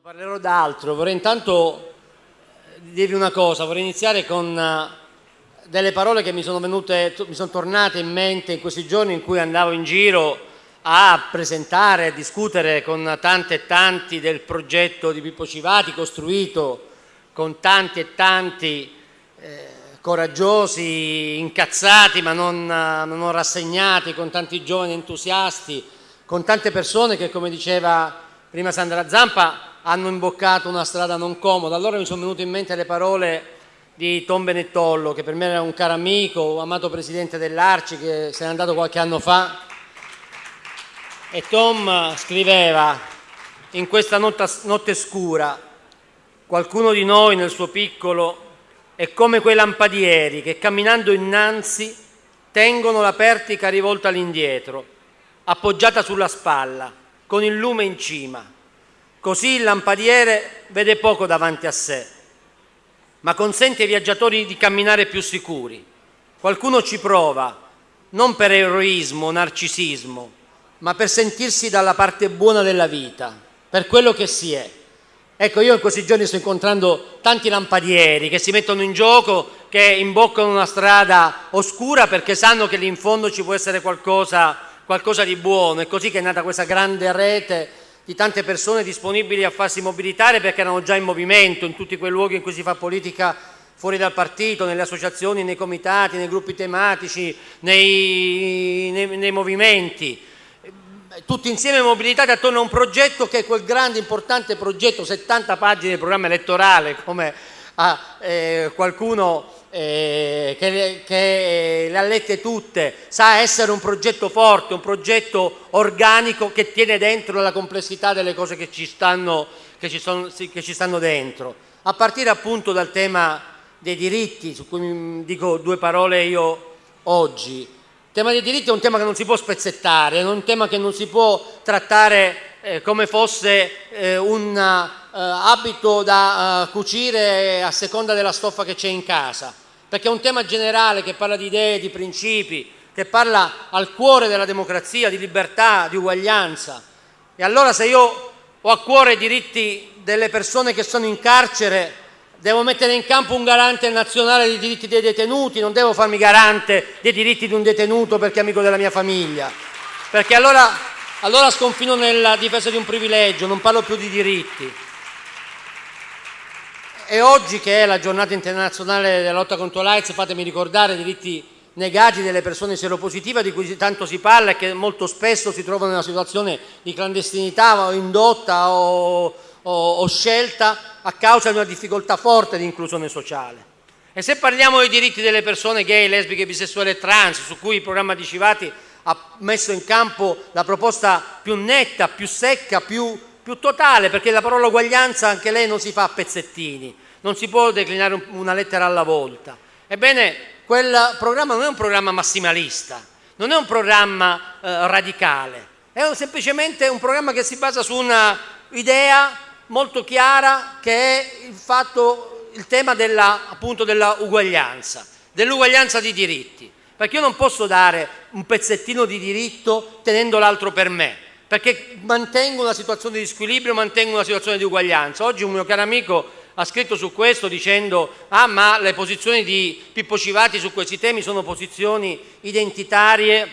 Parlerò d'altro, vorrei intanto dirvi una cosa, vorrei iniziare con eh, delle parole che mi sono venute, mi sono tornate in mente in questi giorni in cui andavo in giro a presentare, a discutere con tanti e tanti del progetto di Pippo Civati costruito con tanti e tanti eh, coraggiosi, incazzati ma non, non rassegnati, con tanti giovani entusiasti, con tante persone che come diceva prima Sandra Zampa hanno imboccato una strada non comoda. Allora mi sono venute in mente le parole di Tom Benettollo, che per me era un caro amico, amato presidente dell'Arci, che se n'è andato qualche anno fa. E Tom scriveva in questa notte scura, qualcuno di noi nel suo piccolo è come quei lampadieri che camminando innanzi tengono la pertica rivolta all'indietro, appoggiata sulla spalla, con il lume in cima Così il lampadiere vede poco davanti a sé, ma consente ai viaggiatori di camminare più sicuri. Qualcuno ci prova, non per eroismo o narcisismo, ma per sentirsi dalla parte buona della vita, per quello che si è. Ecco, io in questi giorni sto incontrando tanti lampadieri che si mettono in gioco, che imboccano una strada oscura perché sanno che lì in fondo ci può essere qualcosa, qualcosa di buono. È così che è nata questa grande rete di tante persone disponibili a farsi mobilitare perché erano già in movimento in tutti quei luoghi in cui si fa politica fuori dal partito, nelle associazioni, nei comitati, nei gruppi tematici, nei, nei, nei movimenti, tutti insieme mobilitati attorno a un progetto che è quel grande importante progetto, 70 pagine di programma elettorale, come ha eh, qualcuno eh, che, che, le ha lette tutte, sa essere un progetto forte, un progetto organico che tiene dentro la complessità delle cose che ci stanno, che ci sono, che ci stanno dentro. A partire appunto dal tema dei diritti, su cui dico due parole io oggi. Il tema dei diritti è un tema che non si può spezzettare, è un tema che non si può trattare eh, come fosse eh, un eh, abito da eh, cucire a seconda della stoffa che c'è in casa, perché è un tema generale che parla di idee, di principi, che parla al cuore della democrazia, di libertà, di uguaglianza. E allora se io ho a cuore i diritti delle persone che sono in carcere, devo mettere in campo un garante nazionale dei diritti dei detenuti, non devo farmi garante dei diritti di un detenuto perché è amico della mia famiglia. Perché allora, allora sconfino nella difesa di un privilegio, non parlo più di diritti. E oggi che è la giornata internazionale della lotta contro l'AIDS, fatemi ricordare i diritti negati delle persone seropositive di cui tanto si parla e che molto spesso si trovano in una situazione di clandestinità o indotta o, o, o scelta a causa di una difficoltà forte di inclusione sociale. E se parliamo dei diritti delle persone gay, lesbiche, bisessuali e trans, su cui il programma di Civati ha messo in campo la proposta più netta, più secca, più più totale, perché la parola uguaglianza anche lei non si fa a pezzettini, non si può declinare una lettera alla volta. Ebbene, quel programma non è un programma massimalista, non è un programma eh, radicale, è semplicemente un programma che si basa su una idea molto chiara che è il, fatto, il tema della, appunto della uguaglianza, dell'uguaglianza di diritti, perché io non posso dare un pezzettino di diritto tenendo l'altro per me, perché mantengo una situazione di squilibrio, mantengo una situazione di uguaglianza. Oggi un mio caro amico ha scritto su questo dicendo ah ma le posizioni di Pippo Civati su questi temi sono posizioni identitarie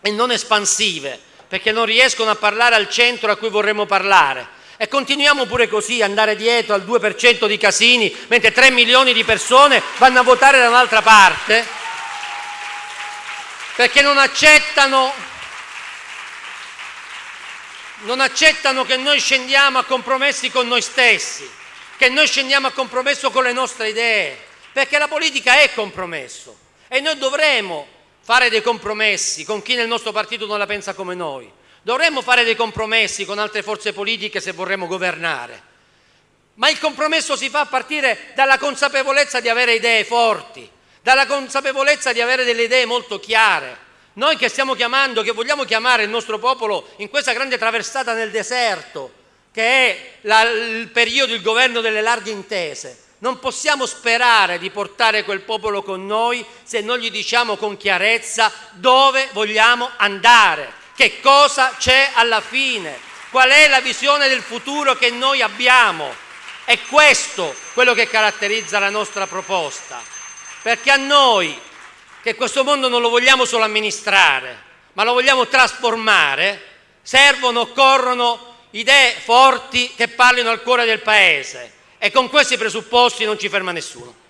e non espansive, perché non riescono a parlare al centro a cui vorremmo parlare. E continuiamo pure così, andare dietro al 2% di casini, mentre 3 milioni di persone vanno a votare da un'altra parte, perché non accettano non accettano che noi scendiamo a compromessi con noi stessi, che noi scendiamo a compromesso con le nostre idee, perché la politica è compromesso e noi dovremo fare dei compromessi con chi nel nostro partito non la pensa come noi, dovremmo fare dei compromessi con altre forze politiche se vorremmo governare, ma il compromesso si fa a partire dalla consapevolezza di avere idee forti, dalla consapevolezza di avere delle idee molto chiare, noi che stiamo chiamando, che vogliamo chiamare il nostro popolo in questa grande traversata nel deserto, che è la, il periodo, il governo delle larghe intese, non possiamo sperare di portare quel popolo con noi se non gli diciamo con chiarezza dove vogliamo andare, che cosa c'è alla fine. qual è la visione del futuro che noi abbiamo. È questo quello che caratterizza la nostra proposta, perché a noi, che questo mondo non lo vogliamo solo amministrare, ma lo vogliamo trasformare, servono, occorrono idee forti che parlino al cuore del Paese e con questi presupposti non ci ferma nessuno.